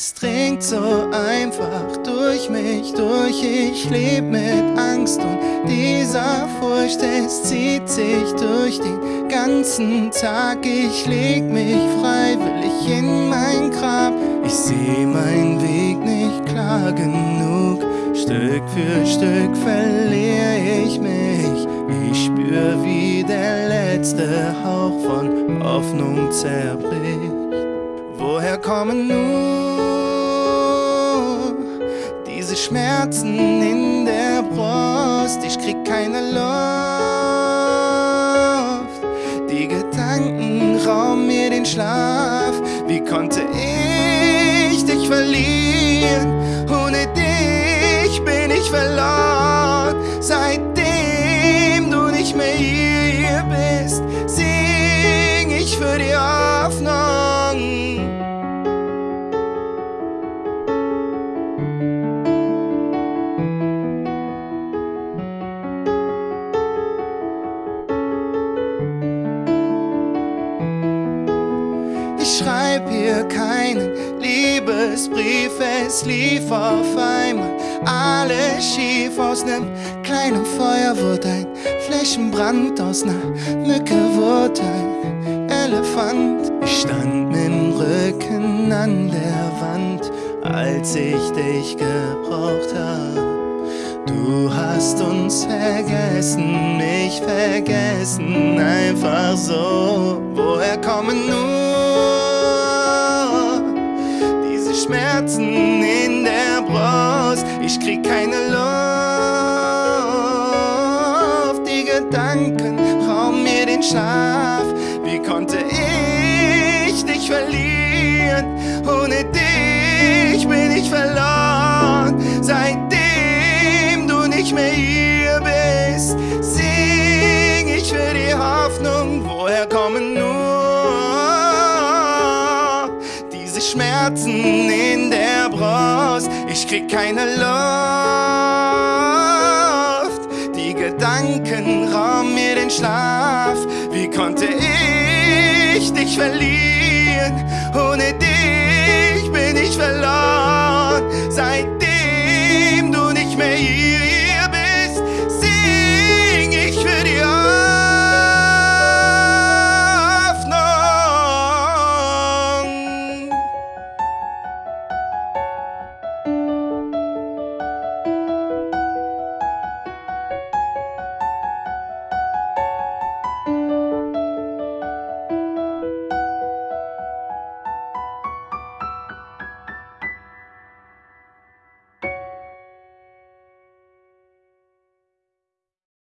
Es dringt so einfach durch mich durch, ich leb mit Angst und dieser Furcht, es zieht sich durch den ganzen Tag. Ich leg mich freiwillig in mein Grab, ich seh meinen Weg nicht klar genug. Stück für Stück verliere ich mich, ich spür wie der letzte Hauch von Hoffnung zerbricht. Woher kommen nur diese Schmerzen in der Brust? Ich krieg keine Luft. Die Gedanken rauben mir den Schlaf. Wie konnte ich dich verlieren? Ohne dich bin ich verloren. Seitdem du nicht mehr hier bist, sing ich für die Ich schreib hier keinen Liebesbrief, es lief auf einmal alles schief. Aus nem kleinen Feuer wurde ein Flächenbrand, aus ner Mücke wurde ein Elefant. Ich stand mit'm Rücken an der Wand, als ich dich gebraucht hab. Du hast uns vergessen, mich vergessen, einfach so. Woher kommen nur Schmerzen in der Brust? Ich krieg keine Luft, die Gedanken rauben mir den Schlaf. Wie konnte ich dich verlieren? Ohne dich bin ich verloren. Seitdem du nicht mehr hier bist, sing ich für die Hoffnung. Woher kommen Schmerzen in der Brust? Ich krieg keine Luft. Die Gedanken rauben mir den Schlaf. Wie konnte ich dich verlieren?